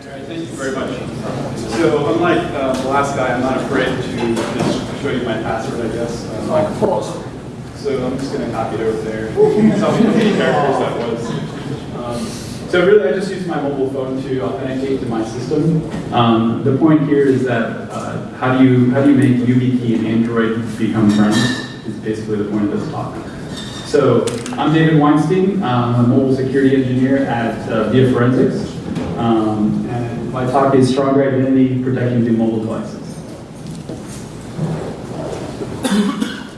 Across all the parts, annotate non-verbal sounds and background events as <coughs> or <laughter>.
Thank you very much. So unlike uh, the last guy, I'm not afraid to just show you my password, I guess. Um. So I'm just going to copy it over there. <laughs> Tell me how many characters that was. Um, so really, I just use my mobile phone to authenticate to my system. Um, the point here is that uh, how do you how do you make YubiKey and Android become friends? Is basically the point of this talk. So I'm David Weinstein. I'm a mobile security engineer at uh, viaForensics. Um, and my talk is stronger identity protecting the mobile devices. <coughs>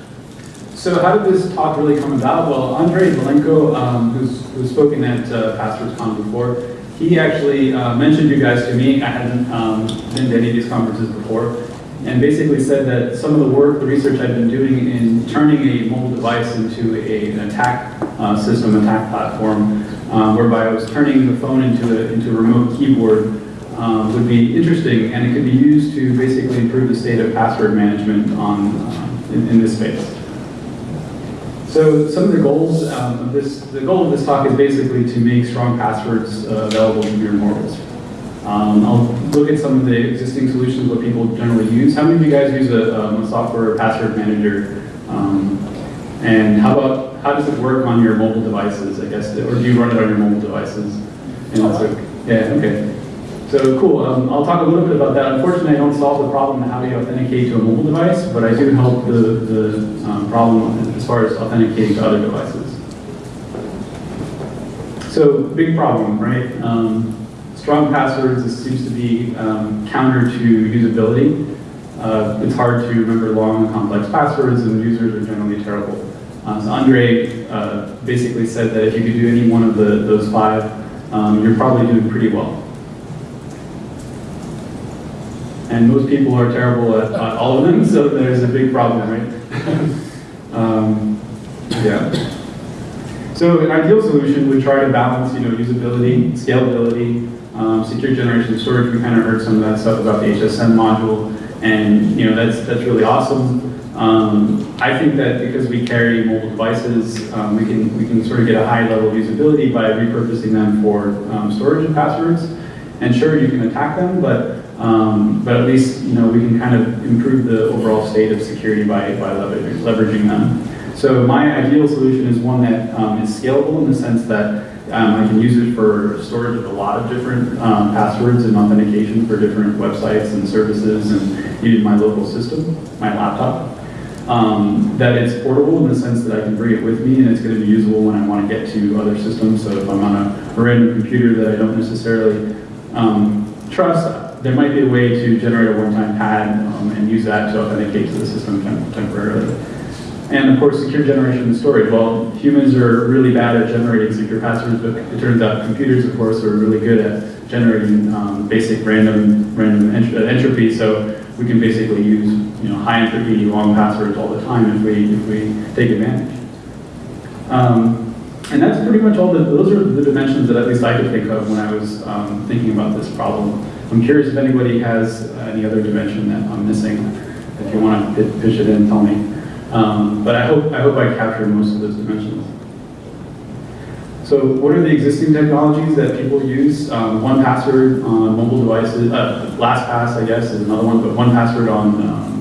So how did this talk really come about? Well, Andrei Malenko, um, who's, who's spoken at uh, PasswordsCon before, he actually uh, mentioned you guys to me. I hadn't um, been to any of these conferences before, and basically said that some of the work, the research I've been doing in turning a mobile device into a, an attack uh, system, attack platform, um, whereby I was turning the phone into a, into a remote keyboard, um, would be interesting, and it could be used to basically improve the state of password management on, uh, in, in this space. So some of the goals um, of this, the goal of this talk is basically to make strong passwords uh, available to your mortals. Um, I'll look at some of the existing solutions, what people generally use. How many of you guys use a, um, a software password manager? Um, and how about, how does it work on your mobile devices, I guess, or do you run it on your mobile devices? And also, yeah, okay. So cool, um, I'll talk a little bit about that. Unfortunately, I don't solve the problem of how do you authenticate to a mobile device, but I do help the, the um, problem as far as authenticating to other devices. So big problem, right? Um, strong passwords seems to be um, counter to usability. Uh, it's hard to remember long complex passwords, and users are generally terrible. Uh, so Andre uh, basically said that if you could do any one of the, those five, um, you're probably doing pretty well. And most people are terrible at, at all of them, so there's a big problem, right? <laughs> um, yeah. So an ideal solution would try to balance, you know, usability, scalability, um, secure generation storage. We kind of heard some of that stuff about the HSM module, and you know that's that's really awesome. Um, I think that because we carry mobile devices, um, we can we can sort of get a high level of usability by repurposing them for um, storage of passwords. And sure, you can attack them, but um, but at least you know we can kind of improve the overall state of security by by leveraging, leveraging them. So my ideal solution is one that um, is scalable in the sense that um, I can use it for storage of a lot of different passwords and authentication for different websites and services and even my local system, my laptop. Um, that it's portable in the sense that I can bring it with me and it's going to be usable when I want to get to other systems. So if I'm on a, random computer that I don't necessarily um, trust, there might be a way to generate a one-time pad um, and use that to authenticate to the system tem temporarily. And of course, secure generation and storage. Well, humans are really bad at generating secure passwords, but it turns out computers, of course, are really good at generating um, basic random random ent entropy. So we can basically use you know high entropy long passwords all the time if we if we take advantage. Um, and that's pretty much all the those are the dimensions that at least I could think of when I was um, thinking about this problem. I'm curious if anybody has any other dimension that I'm missing. If you want to pitch it in, tell me. Um, but I hope, I hope I captured most of those dimensions. So what are the existing technologies that people use? Um, 1Password on mobile devices, uh, LastPass I guess is another one, but 1Password on, um, on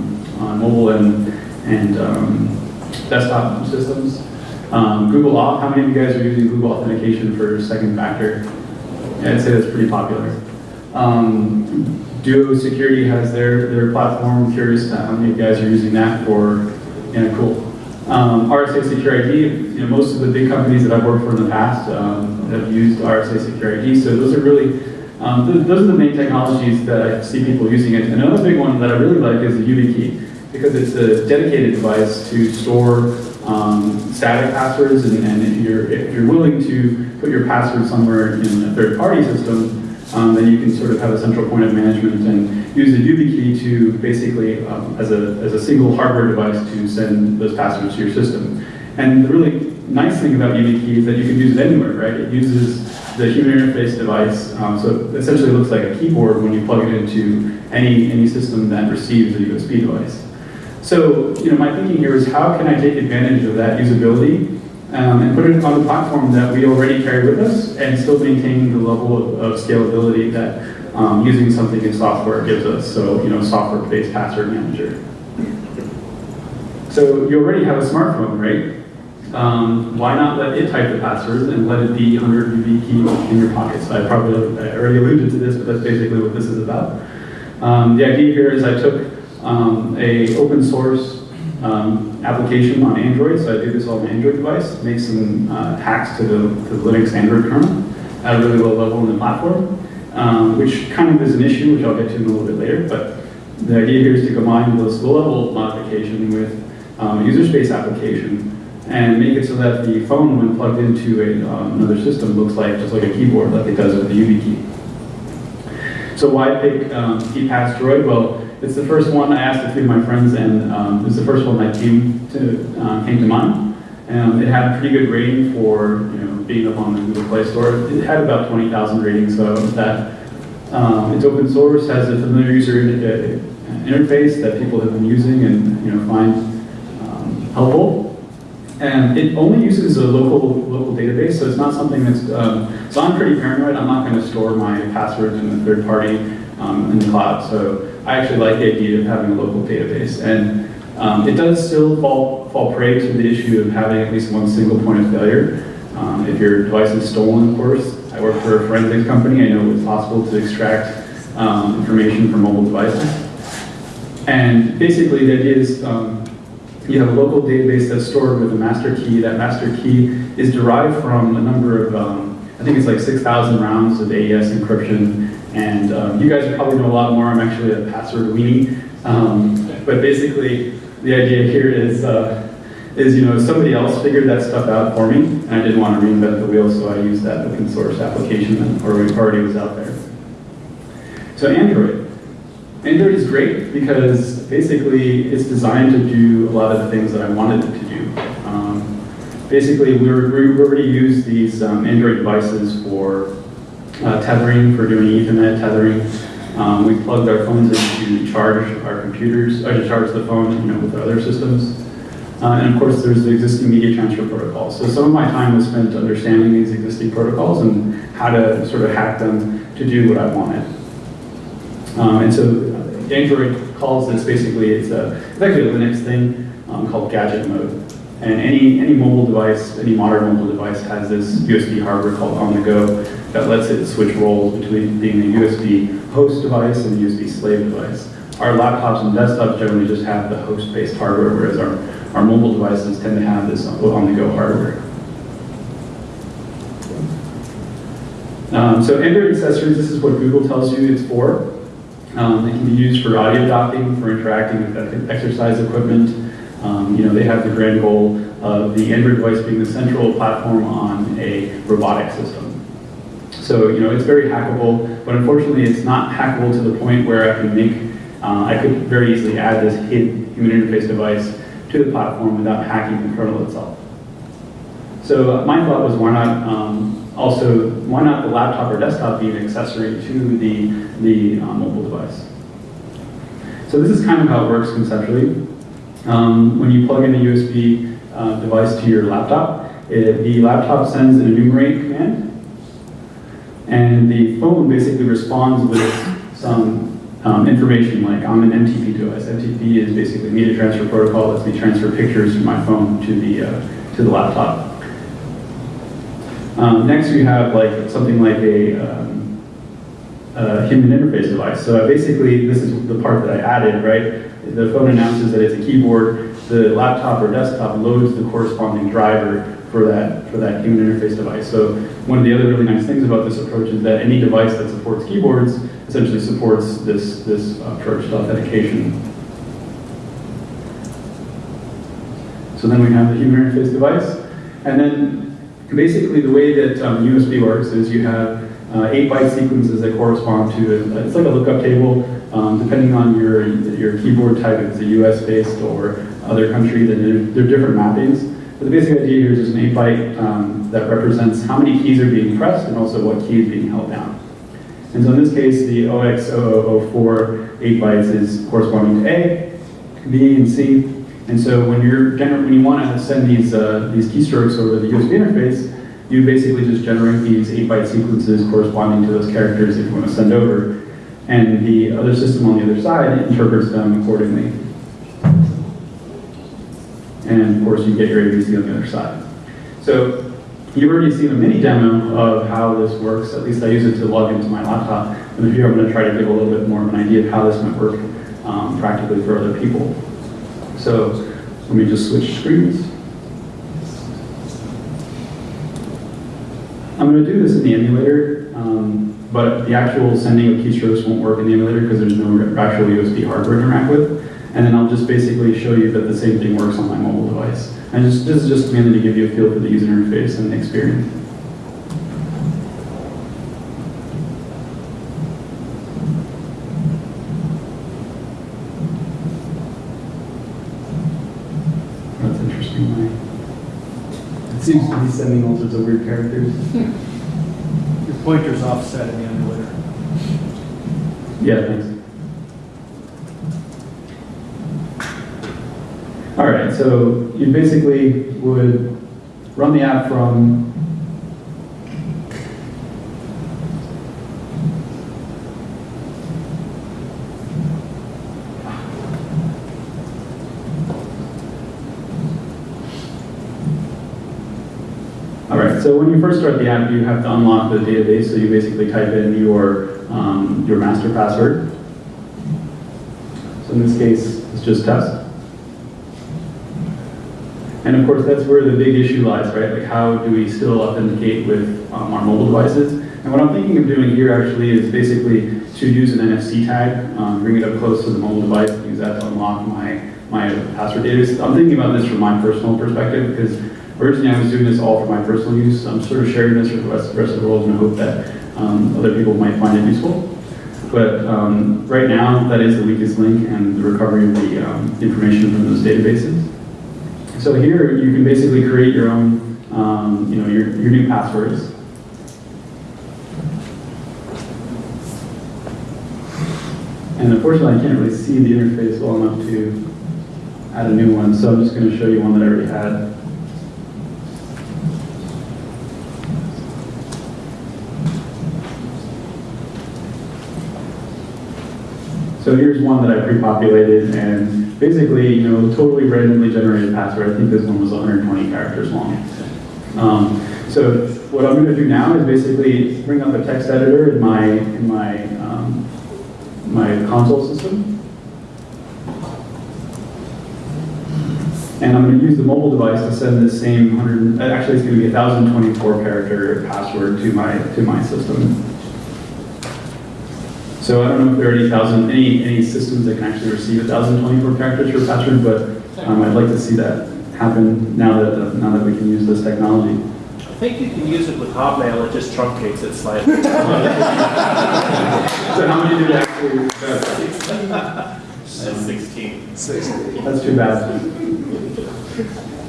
mobile and, and um, desktop systems. Um, Google Auth, how many of you guys are using Google Authentication for second factor? Yeah, I'd say that's pretty popular. Um, Duo Security has their, their platform. Curious how many of you guys are using that for yeah, cool. Um, RSA SecurID, you know, most of the big companies that I've worked for in the past um, have used RSA SecurID, so those are really, um, th those are the main technologies that I see people using it. Another big one that I really like is the YubiKey, because it's a dedicated device to store um, static passwords, and, and if, you're, if you're willing to put your password somewhere in a third-party system, um, then you can sort of have a central point of management and use the YubiKey to basically, um, as, a, as a single hardware device to send those passwords to your system. And the really nice thing about YubiKey is that you can use it anywhere, right? It uses the human interface device, um, so it essentially looks like a keyboard when you plug it into any, any system that receives a USB device. So, you know, my thinking here is how can I take advantage of that usability um, and put it on the platform that we already carry with us and still maintain the level of, of scalability that um, using something in software gives us. So, you know, software-based password manager. So you already have a smartphone, right? Um, why not let it type the passwords and let it be under key in your pocket? So I probably I already alluded to this, but that's basically what this is about. Um, the idea here is I took um, a open source um, application on Android, so I did this on an Android device, make some uh, hacks to the, to the Linux Android kernel at a really low level in the platform, um, which kind of is an issue, which I'll get to in a little bit later, but the idea here is to combine this low-level modification with um, a user space application and make it so that the phone, when plugged into a, um, another system, looks like just like a keyboard, like it does with the YubiKey. So why pick um, KeePass Droid? Well, it's the first one I asked a few of my friends, and um, it's the first one that came to uh, came to mind. Um, it had a pretty good rating for you know being up on the Google Play Store. It had about 20,000 ratings, so that um, it's open source, has a familiar user uh, interface that people have been using and you know find um, helpful. And it only uses a local local database, so it's not something that's. Um, so I'm pretty paranoid. I'm not going to store my passwords in a third party um, in the cloud. So I actually like the idea of having a local database. And um, it does still fall fall prey to the issue of having at least one single point of failure. Um, if your device is stolen, of course. I work for a forensics company. I know it's possible to extract um, information from mobile devices. And basically, the idea is um, you have a local database that's stored with a master key. That master key is derived from a number of, um, I think it's like 6,000 rounds of AES encryption. And um, you guys probably know a lot more. I'm actually a password weenie. Um, but basically, the idea here is, uh, is you know, somebody else figured that stuff out for me, and I didn't want to reinvent the wheel, so I used that open source application that already was out there. So Android. Android is great because basically it's designed to do a lot of the things that I wanted it to do. Um, basically, we, we already use these um, Android devices for uh, tethering, for doing Ethernet tethering. Um, we plugged our phones in to charge our computers, or to charge the phone you know, with other systems. Uh, and of course, there's the existing media transfer protocols. So some of my time was spent understanding these existing protocols and how to sort of hack them to do what I wanted. Um, and so Android calls this basically, it's, a, it's actually a Linux thing um, called gadget mode. And any, any mobile device, any modern mobile device has this USB hardware called on the go that lets it switch roles between being a USB host device and a USB slave device. Our laptops and desktops generally just have the host-based hardware, whereas our, our mobile devices tend to have this on-the-go hardware. Um, so Android accessories, this is what Google tells you it's for. Um, it can be used for audio docking, for interacting with exercise equipment. Um, you know, they have the grand goal of the Android device being the central platform on a robotic system. So, you know, it's very hackable, but unfortunately it's not hackable to the point where I can make, uh, I could very easily add this hidden human interface device to the platform without hacking the kernel itself. So uh, my thought was why not um, also, why not the laptop or desktop be an accessory to the, the uh, mobile device? So this is kind of how it works conceptually. Um, when you plug in a USB uh, device to your laptop, it, the laptop sends an enumerate command, and the phone basically responds with some um, information like I'm an MTP device. MTP is basically media transfer protocol lets me transfer pictures from my phone to the, uh, to the laptop. Um, next we have like something like a, um, a, human interface device. So basically this is the part that I added, right? The phone announces that it's a keyboard, the laptop or desktop loads the corresponding driver for that, for that human interface device. So one of the other really nice things about this approach is that any device that supports keyboards essentially supports this, this approach to authentication. So then we have the human interface device. And then basically the way that um, USB works is you have uh, eight byte sequences that correspond to, a, it's like a lookup table, um, depending on your, your keyboard type, if it's a US based or other country, then there, there are different mappings. But the basic idea here is there's an eight byte um, that represents how many keys are being pressed and also what key is being held down. And so in this case, the OX0004 8 bytes is corresponding to A, B, and C, and so when you're when you want to send these uh, these keystrokes over the USB interface, you basically just generate these 8 byte sequences corresponding to those characters that you want to send over. and the other system on the other side interprets them accordingly. And of course, you get your ABC on the other side. So you've already seen a mini demo of how this works. At least I use it to log into my laptop. And here I'm going to try to give a little bit more of an idea of how this might work um, practically for other people. So let me just switch screens. I'm going to do this in the emulator, um, but the actual sending of keystrokes won't work in the emulator because there's no actual USB hardware to interact with. And then I'll just basically show you that the same thing works on my mobile device. And just, this is just mainly to give you a feel for the user interface and the experience. That's interesting. my- It seems to be sending all sorts of weird characters. <laughs> Your pointer's offset in the emulator. Yeah, thanks. All right, so you basically would run the app from All right, so when you first start the app, you have to unlock the database, so you basically type in your, um, your master password. So in this case, it's just test. And of course, that's where the big issue lies, right? Like how do we still authenticate with um, our mobile devices? And what I'm thinking of doing here actually is basically to use an NFC tag, um, bring it up close to the mobile device, use that to unlock my, my password database. I'm thinking about this from my personal perspective because originally I was doing this all for my personal use. So I'm sort of sharing this with the rest, rest of the world in the hope that um, other people might find it useful. But um, right now, that is the weakest link and the recovery of the um, information from those databases. So here, you can basically create your own, um, you know, your, your new passwords. And unfortunately, I can't really see the interface well enough to add a new one, so I'm just going to show you one that I already had. So here's one that I pre-populated, and basically, you know, totally randomly generated password. I think this one was 120 characters long. Um, so what I'm going to do now is basically bring up a text editor in my in my um, my console system, and I'm going to use the mobile device to send this same 100. Actually, it's going to be a 1,024 character password to my to my system. So I don't know if there are any thousand, any, any systems that can actually receive 1,024 characters for password, but um, I'd like to see that happen now that, uh, now that we can use this technology. I think you can use it with Hotmail, it just truncates it slightly. <laughs> <laughs> So how many did actually, uh, Sixteen. that's too bad.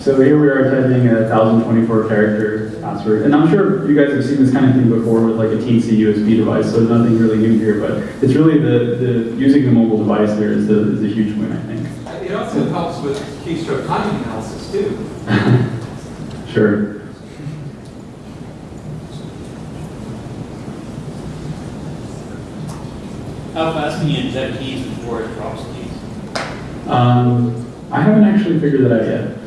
So here we are typing a 1,024 character password, and I'm sure you guys have seen this kind of thing before with like a teensy USB device, so nothing really new here, but it's really the, the, using the mobile device here is the, is a huge win, I think. It also helps with keystroke timing analysis too. <laughs> Sure. How fast can you inject keys before it drops keys? Um, I haven't actually figured that out yet.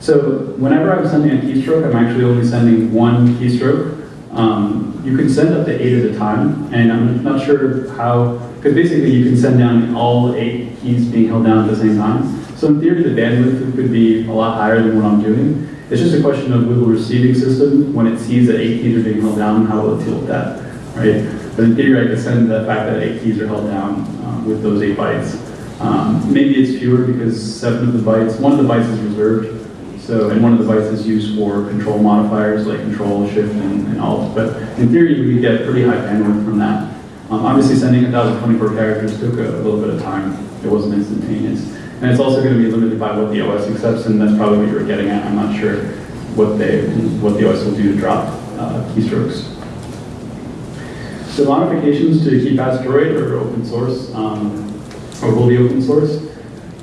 So whenever I'm sending a keystroke, I'm actually only sending one keystroke. Um, you can send up to eight at a time, and I'm not sure how, because basically you can send down all eight keys being held down at the same time. So in theory, the bandwidth could be a lot higher than what I'm doing. It's just a question of will the receiving system, when it sees that eight keys are being held down, how will it deal with that, right? But in theory, I could send the fact that eight keys are held down um, with those eight bytes. Um, maybe it's fewer because seven of the bytes, one of the bytes is reserved, so, and one of the is used for control modifiers like control, shift, and, and alt. But in theory, we could get pretty high bandwidth from that. Um, obviously, sending 1,024 characters took a, a little bit of time. It wasn't instantaneous. And it's also going to be limited by what the OS accepts, and that's probably what you were getting at. I'm not sure what they, what the OS will do to drop uh, keystrokes. So modifications to KeePass Droid are open source, um, or will be open source.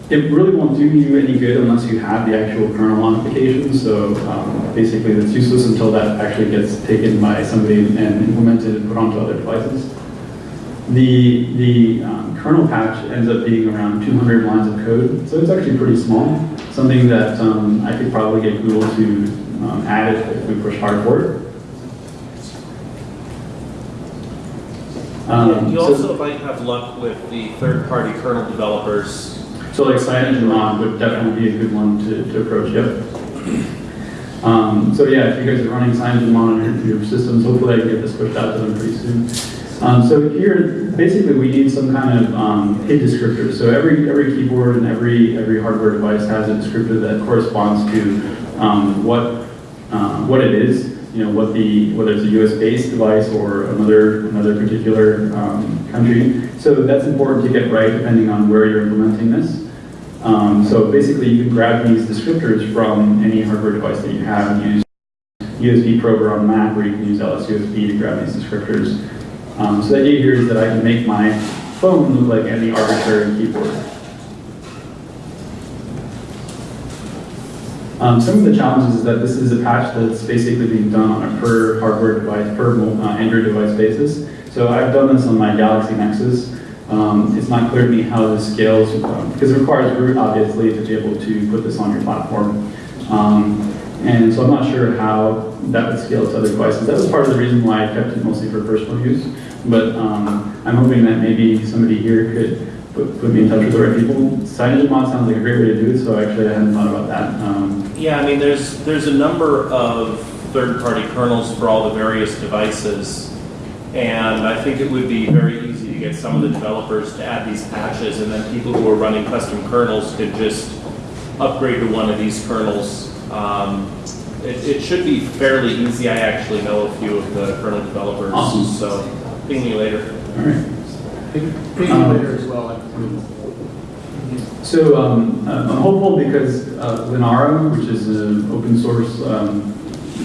It really won't do you any good unless you have the actual kernel modification. So um, basically, it's useless until that actually gets taken by somebody and implemented and put onto other devices. The, the um, kernel patch ends up being around 200 lines of code, so it's actually pretty small. Something that um, I could probably get Google to um, add if, if we push hard for it. Um, You so- also might have luck with the third-party kernel developers. So like CyanogenMod would definitely be a good one to, to approach, yep. Um, so yeah, if you guys are running CyanogenMod on your, systems, hopefully I can get this pushed out to them pretty soon. Um, so here, basically we need some kind of, um, HID descriptor. So every, every keyboard and every, every hardware device has a descriptor that corresponds to, um, what, um, what it is. You know, what the, whether it's a US-based device or another, another particular, um, country. So that's important to get right depending on where you're implementing this. Um, so basically, you can grab these descriptors from any hardware device that you have and use USB Prober on Mac, or you can use LSUSB to grab these descriptors. Um, so the idea here is that I can make my phone look like any arbitrary keyboard. Um, some of the challenges is that this is a patch that's basically being done on a per hardware device, per uh, Android device basis. So I've done this on my Galaxy Nexus. Um, it's not clear to me how this scales, um, because it requires root, obviously, to be able to put this on your platform. Um, and so I'm not sure how that would scale to other devices. That was part of the reason why I kept it mostly for personal use. But um, I'm hoping that maybe somebody here could put, put me in touch with the right people. CyanogenMod sounds like a great way to do it, so actually I hadn't thought about that. Um, Yeah, I mean, there's, there's a number of third-party kernels for all the various devices. And I think it would be very easy to get some of the developers to add these patches, and then people who are running custom kernels could just upgrade to one of these kernels. Um, It, it should be fairly easy. I actually know a few of the kernel developers, Awesome. so ping me later. all right. Um, later as well. So um, I'm hopeful because uh, Linaro, which is an open source um,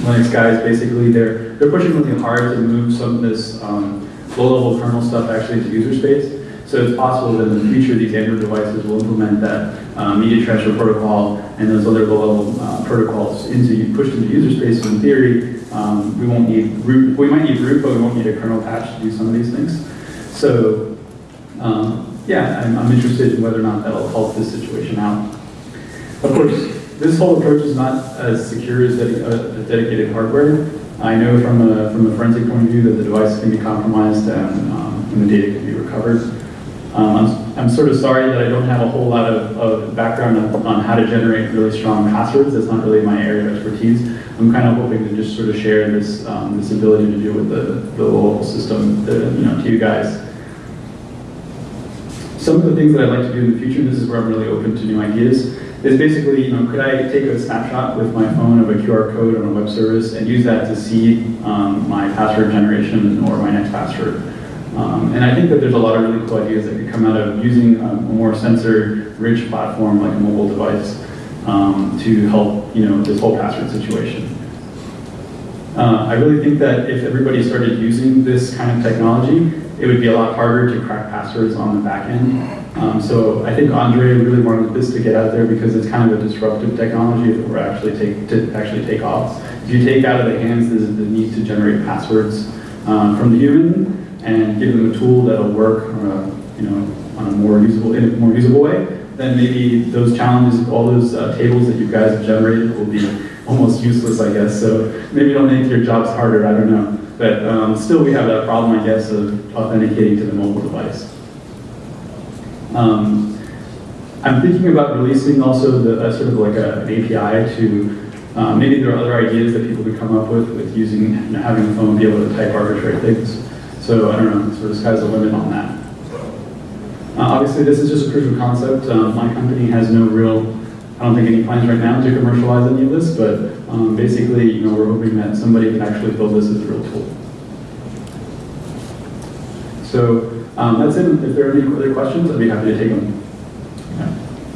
Linux guys, basically they're they're pushing really hard to move some of this um, low-level kernel stuff actually to user space. So it's possible that in the future these Android devices will implement that uh, media transfer protocol and those other low-level uh, protocols into pushed into user space. So in theory, um, we won't need root. We might need root, but we won't need a kernel patch to do some of these things. So um, yeah, I'm, I'm interested in whether or not that'll help this situation out. Of course, this whole approach is not as secure as uh, dedicated hardware. I know from a, from a forensic point of view that the device can be compromised and, um, and the data can be recovered. Um, I'm, I'm sort of sorry that I don't have a whole lot of, of background on, on how to generate really strong passwords. That's not really my area of expertise. I'm kind of hoping to just sort of share this, um, this ability to deal with the, the local system, to, you know, to you guys. Some of the things that I'd like to do in the future, this is where I'm really open to new ideas, is basically, you know, could I take a snapshot with my phone of a QR code on a web service and use that to see um, my password generation or my next password? Um, and I think that there's a lot of really cool ideas that could come out of using a, more sensor-rich platform like a mobile device um, to help, you know, this whole password situation. Uh, I really think that if everybody started using this kind of technology, it would be a lot harder to crack passwords on the back end. Um, so I think Andre really wanted this to get out there because it's kind of a disruptive technology it were actually take to actually take off. If you take out of the hands the, the need to generate passwords um, from the human and give them a tool that'll work a you know on a more usable in a more usable way, then maybe those challenges, all those uh, tables that you guys have generated will be almost useless, I guess. So maybe it'll make your jobs harder. I don't know. But um, still, we have that problem, I guess, of authenticating to the mobile device. Um, I'm thinking about releasing also the, uh, sort of like a, an API to, uh, maybe there are other ideas that people could come up with with using, having a phone be able to type arbitrary things. So I don't know, sort of sky's the limit on that. Uh, obviously, this is just a proof of concept. Um, my company has no real, I don't think any plans right now to commercialize any of this, but um, basically, you know, we're hoping that somebody can actually build this as a real tool. So um, that's it. If there are any other questions, I'd be happy to take them.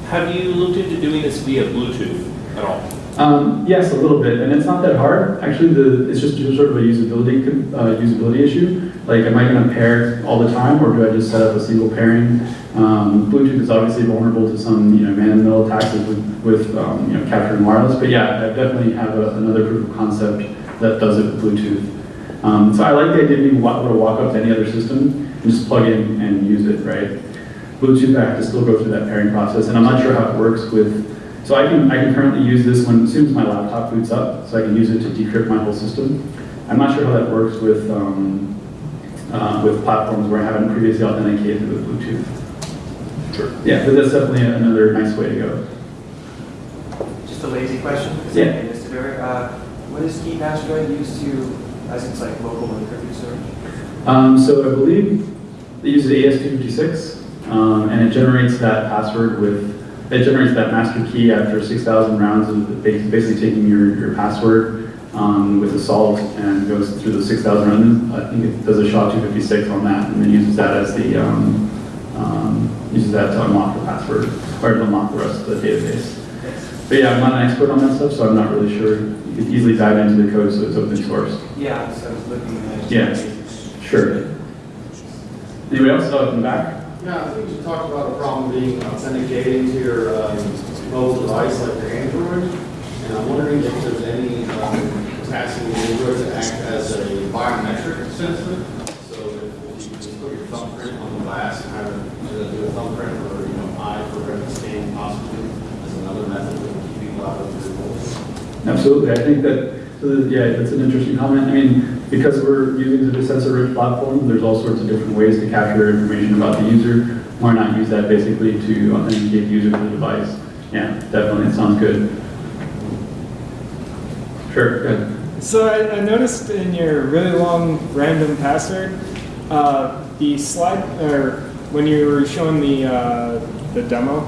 Have you looked into doing this via Bluetooth at all? Um, yes, a little bit, and it's not that hard. Actually, the, it's just sort of a usability uh, usability issue. Like, am I going to pair all the time, or do I just set up a single pairing? Um, Bluetooth is obviously vulnerable to some, you know, man-in-the-middle attacks with, with um, you know, capturing wireless. But yeah, I definitely have a, another proof of concept that does it with Bluetooth. Um, so I like the idea of being able to walk up to any other system. and just plug in and use it, right? Bluetooth, I have to still go through that pairing process, and I'm not sure how it works with, so I can, I can currently use this when, as soon as my laptop boots up, so I can use it to decrypt my whole system. I'm not sure how that works with, um, uh, with platforms where I haven't previously authenticated with Bluetooth. Sure. Yeah, but that's definitely another nice way to go. Just a lazy question, because Yeah. I made this to Barry. Uh, What is KeePass Droid used to, as it's like local encrypted storage? Um, so I believe it uses AES-256, um, and it generates that password with, it generates that master key after 6,000 rounds of basically taking your, your password um, with salt and goes through the 6,000 rounds. I think it does a SHA-256 on that, and then uses that as the, um, um, uses that to unlock the password, or to unlock the rest of the database. But yeah, I'm not an expert on that stuff, so I'm not really sure. You could easily dive into the code, so it's open source. Yeah, so I was looking at. Yeah. Sure. Anybody else? Oh, in the back? Yeah, I think you talked about a problem being authenticating to your um, mobile device like your Android. And I'm wondering if there's any um, capacity in Android to act as a biometric sensor. So if you can put your thumbprint on the glass, kind of uh, do a thumbprint or, you know, eye for retina scan possibly as another method of keeping people out of your mobile. Absolutely, I think that, yeah, that's an interesting comment. I mean, because we're using a sensor-rich platform, there's all sorts of different ways to capture information about the user. Why not use that basically to authenticate the user to the device? Yeah, definitely, it sounds good. Sure. So I, I noticed in your really long random password, uh, the slide, or when you were showing the, uh, the demo,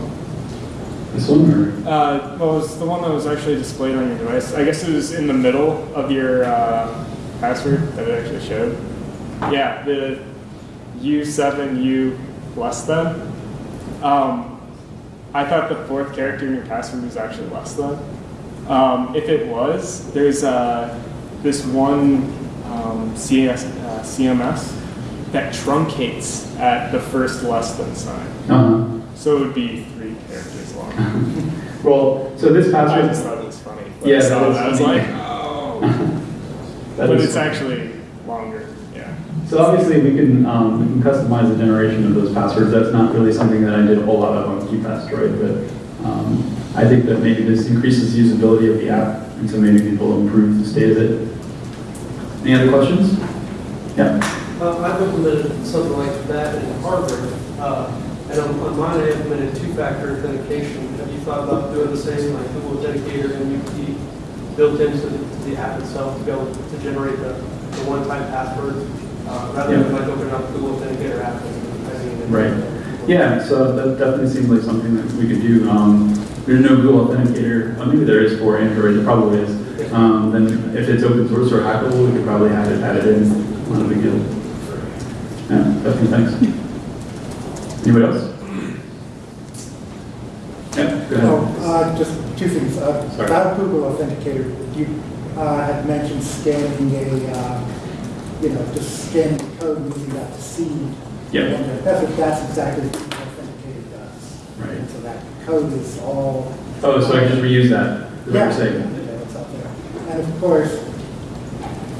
This one, or? uh, well, it was the one that was actually displayed on your device. I guess it was in the middle of your uh, password that it actually showed. Yeah, the U7U less than. Um, I thought the fourth character in your password was actually less than. Um, if it was, there's uh, this one um, CS, uh, CMS that truncates at the first less than sign. Uh-huh. So it would be three characters long. Well, so this I password. just thought it was funny. When Yeah, I that it, is I was funny. like, oh. <laughs> but it's funny. actually longer. Yeah. So obviously, we can, um, we can customize the generation of those passwords. That's not really something that I did a whole lot of on KeePass Droid, but um, I think that maybe this increases the usability of the app, and so maybe people improve the state of it. Any other questions? Yeah. Uh, I've implemented something like that in Harvard, uh, and on on mine, I implemented two-factor authentication. Thought about doing the same, like Google Authenticator and YubiKey built into the the app itself to be able to generate the the one-time password, uh, rather than like opening up the Google Authenticator app and typing it in? Right. Yeah, so that definitely seems like something that we could do. Um, There's no Google Authenticator, uh, maybe there is for Android, there probably is. Um, Then if it's open source or hackable, we could probably have it added in, not a big deal. Yeah, definitely, thanks. Anybody else? Yeah, go Oh, ahead. Uh, just two things. Uh, Sorry. About Google Authenticator, you uh, had mentioned scanning a, uh, you know, just scanning the code using that seed. Yeah. And That's what, that's exactly what Google Authenticator does. Right. And so that code is all. Oh, so I can just reuse that, Yeah. Yeah, it's out there. And of course,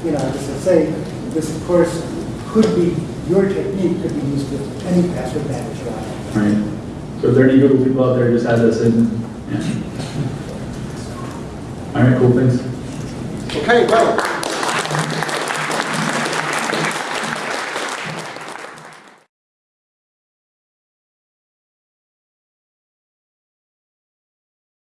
you know, just to say, this of course could be, your technique could be used with any password manager. Right. So if there are any Google people out there, just add this in. All right, cool, thanks. Okay, well.